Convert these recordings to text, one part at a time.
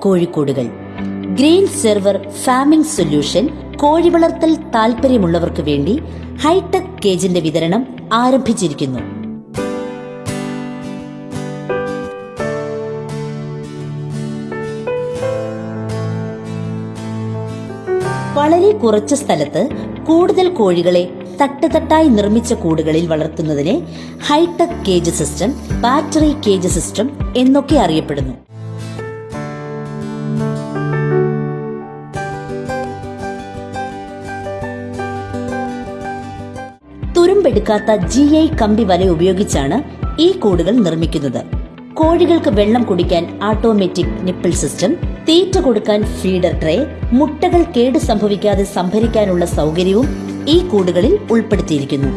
കോഴിക്കോടുകൾ. Green server farming solution കോഴി വളർത്തൽ താൽപ്പര്യമുള്ളവർക്ക് വേണ്ടി ഹൈടെക് കേജിന്റെ വിതരണം ആരംഭിച്ചിരിക്കുന്നു. വളരെ കുറച്ച് സ്ഥലത്ത് കൂടുതൽ കോഴികളെ തട്ടുതട്ടായി നിർമ്മിച്ച കൂടുകളിൽ വളർത്തുന്നതിനെ hi tech cage system battery cage system എന്നൊക്കെ അറിയപ്പെടുന്നു. തുരുമ്പെടുക്കാത്ത ജി ഐ കമ്പി വല ഉപയോഗിച്ചാണ് ഈ കൂടുകൾ നിർമ്മിക്കുന്നത്. കോഴികൾക്ക് വെള്ളം കുടിക്കാൻ ഓട്ടോമാറ്റിക് നിപ്പിൾ സിസ്റ്റം തീറ്റ കൊടുക്കാൻ ഫീഡർ ട്രേ മുട്ടകൾ കേട് സംഭവിക്കാതെ സംഭരിക്കാനുള്ള സൗകര്യവും ഈ കൂടുകളിൽ ഉൾപ്പെടുത്തിയിരിക്കുന്നു.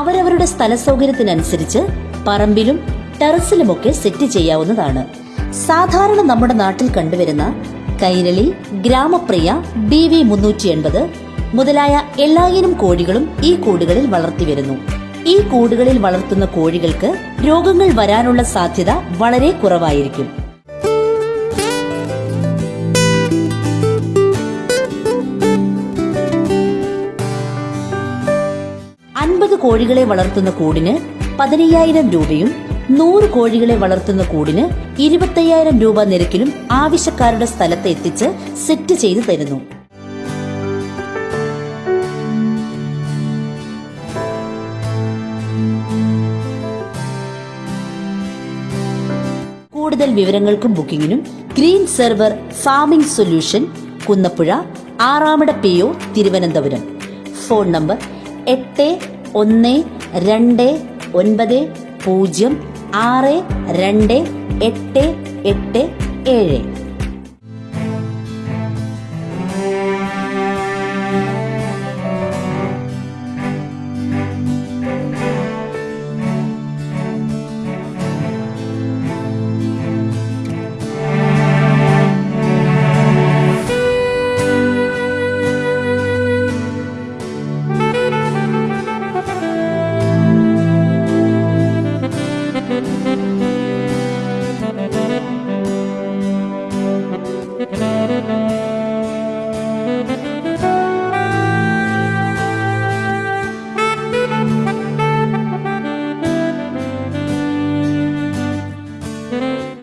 അവരവരുടെ സ്ഥല സൗകര്യത്തിനനുസരിച്ച് പറമ്പിലും ടെറസിലുമൊക്കെ സെറ്റ് ചെയ്യാവുന്നതാണ്. സാധാരണ നമ്മുടെ നാട്ടിൽ കണ്ടുവരുന്ന കൈരളി ഗ്രാമപ്രിയ ബി വി മുന്നൂറ്റി എൺപത് മുതലായ എല്ലായിനം കോഴികളും ഈ കൂടുകളിൽ വളർത്തിവരുന്നു ഈ കൂടുകളിൽ വളർത്തുന്ന കോഴികൾക്ക് രോഗങ്ങൾ വരാനുള്ള സാധ്യത വളരെ കുറവായിരിക്കും. അൻപത് കോഴികളെ വളർത്തുന്ന കൂടിന് പതിനയ്യായിരം രൂപയും നൂറ് കോഴികളെ വളർത്തുന്ന കൂടിന് ഇരുപത്തയ്യായിരം രൂപ നിരക്കിലും ആവശ്യക്കാരുടെ സ്ഥലത്ത് എത്തിച്ച് സെറ്റ് ചെയ്തു തരുന്നു. കൂടുതൽ വിവരങ്ങൾക്കും ബുക്കിംഗിനും green server farming solution Kunnappuzha Aramada P O Thiruvananthapuram. Phone number എട്ട് ഒന്ന് രണ്ട് ഒൻപത് പൂജ്യം ആറ് രണ്ട് എട്ട് എട്ട് ഏഴ്.